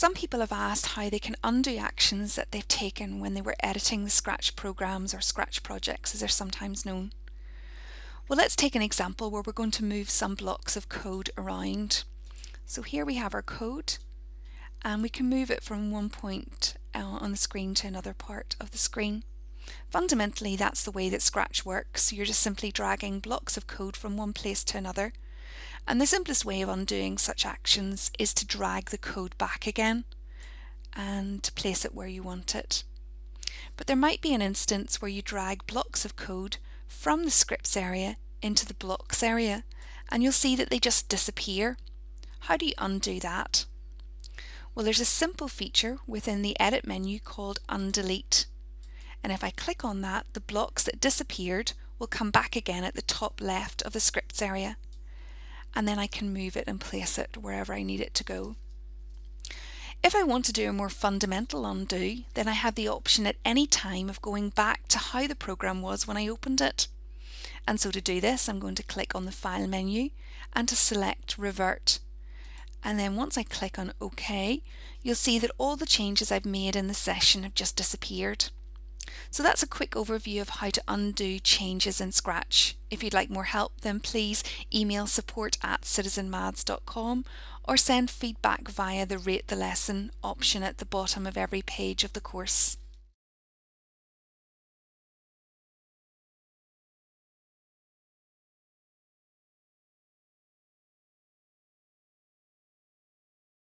Some people have asked how they can undo actions that they've taken when they were editing the Scratch programs or Scratch projects as they're sometimes known. Well, let's take an example where we're going to move some blocks of code around. So here we have our code and we can move it from one point uh, on the screen to another part of the screen. Fundamentally, that's the way that Scratch works. You're just simply dragging blocks of code from one place to another. And the simplest way of undoing such actions is to drag the code back again and place it where you want it. But there might be an instance where you drag blocks of code from the scripts area into the blocks area and you'll see that they just disappear. How do you undo that? Well, there's a simple feature within the edit menu called undelete. And if I click on that, the blocks that disappeared will come back again at the top left of the scripts area. And then I can move it and place it wherever I need it to go. If I want to do a more fundamental undo, then I have the option at any time of going back to how the program was when I opened it. And so to do this, I'm going to click on the File menu and to select Revert. And then once I click on OK, you'll see that all the changes I've made in the session have just disappeared. So that's a quick overview of how to undo changes in Scratch. If you'd like more help, then please email support at citizenmaths.com or send feedback via the Rate the Lesson option at the bottom of every page of the course.